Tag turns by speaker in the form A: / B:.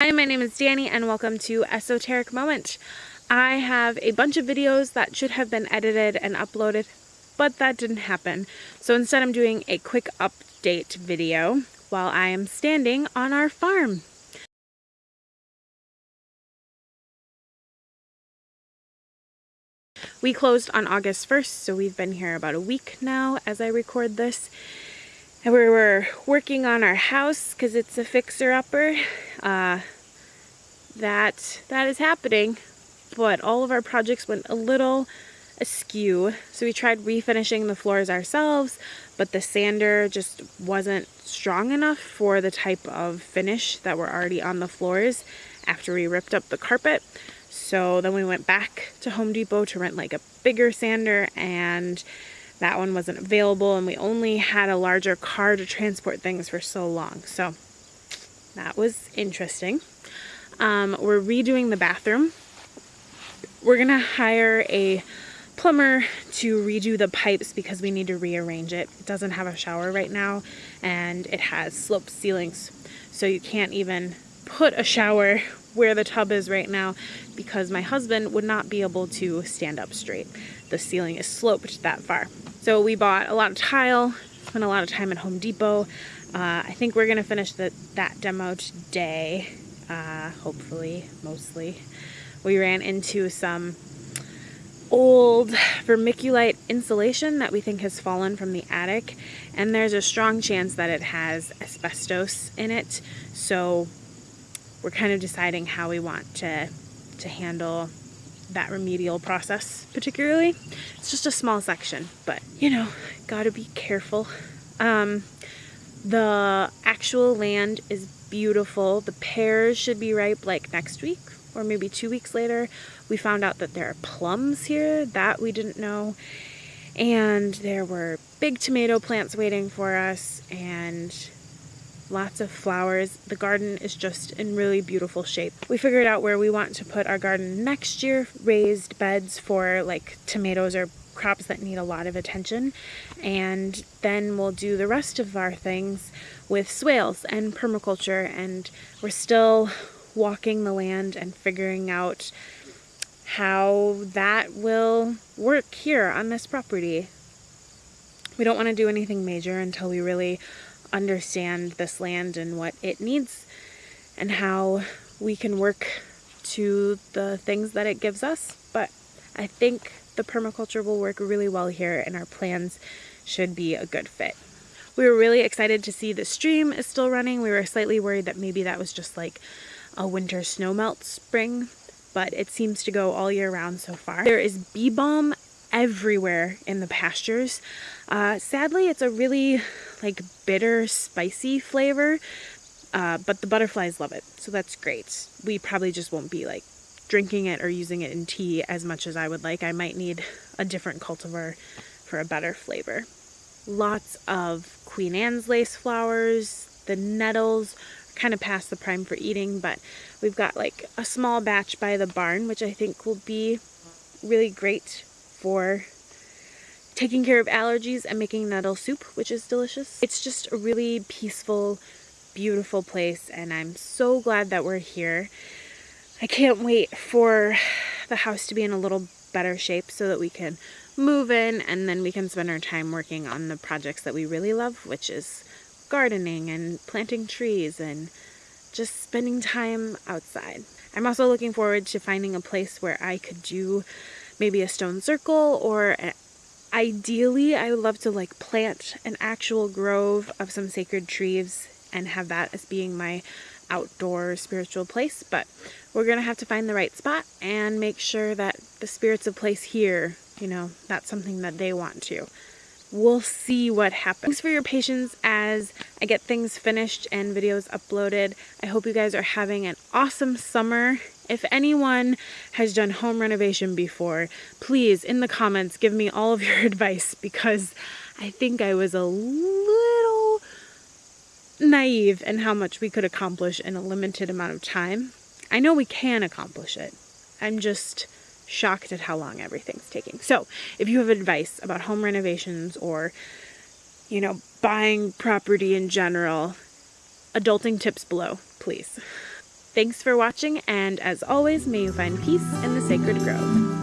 A: Hi, my name is Danny and welcome to Esoteric Moment. I have a bunch of videos that should have been edited and uploaded, but that didn't happen. So instead I'm doing a quick update video while I am standing on our farm. We closed on August 1st, so we've been here about a week now as I record this. And we were working on our house because it's a fixer-upper. Uh, that that is happening, but all of our projects went a little askew. So we tried refinishing the floors ourselves, but the sander just wasn't strong enough for the type of finish that were already on the floors after we ripped up the carpet. So then we went back to Home Depot to rent like a bigger sander and that one wasn't available and we only had a larger car to transport things for so long. So that was interesting. Um, we're redoing the bathroom. We're gonna hire a plumber to redo the pipes because we need to rearrange it. It doesn't have a shower right now and it has sloped ceilings. So you can't even put a shower where the tub is right now because my husband would not be able to stand up straight. The ceiling is sloped that far. So we bought a lot of tile, spent a lot of time at Home Depot. Uh, I think we're gonna finish the, that demo today, uh, hopefully, mostly. We ran into some old vermiculite insulation that we think has fallen from the attic and there's a strong chance that it has asbestos in it so we're kind of deciding how we want to to handle that remedial process particularly. It's just a small section, but you know, gotta be careful. Um, the actual land is beautiful. The pears should be ripe like next week or maybe two weeks later. We found out that there are plums here that we didn't know. And there were big tomato plants waiting for us and lots of flowers. The garden is just in really beautiful shape. We figured out where we want to put our garden next year, raised beds for like tomatoes or crops that need a lot of attention. And then we'll do the rest of our things with swales and permaculture. And we're still walking the land and figuring out how that will work here on this property. We don't want to do anything major until we really understand this land and what it needs and how we can work to the things that it gives us. But I think the permaculture will work really well here and our plans should be a good fit. We were really excited to see the stream is still running. We were slightly worried that maybe that was just like a winter snowmelt spring, but it seems to go all year round so far. There is bee balm everywhere in the pastures. Uh, sadly, it's a really like bitter, spicy flavor, uh, but the butterflies love it, so that's great. We probably just won't be like drinking it or using it in tea as much as I would like. I might need a different cultivar for a better flavor. Lots of Queen Anne's lace flowers. The nettles are kind of past the prime for eating, but we've got like a small batch by the barn, which I think will be really great for taking care of allergies and making nettle soup, which is delicious. It's just a really peaceful, beautiful place, and I'm so glad that we're here. I can't wait for the house to be in a little better shape so that we can move in and then we can spend our time working on the projects that we really love, which is gardening and planting trees and just spending time outside. I'm also looking forward to finding a place where I could do maybe a stone circle or ideally I would love to like plant an actual grove of some sacred trees and have that as being my outdoor spiritual place but we're gonna have to find the right spot and make sure that the spirits of place here you know that's something that they want to we'll see what happens. Thanks for your patience as I get things finished and videos uploaded. I hope you guys are having an awesome summer if anyone has done home renovation before, please in the comments give me all of your advice because I think I was a little naive in how much we could accomplish in a limited amount of time. I know we can accomplish it. I'm just shocked at how long everything's taking. So if you have advice about home renovations or, you know, buying property in general, adulting tips below, please. Thanks for watching, and as always, may you find peace in the sacred grove.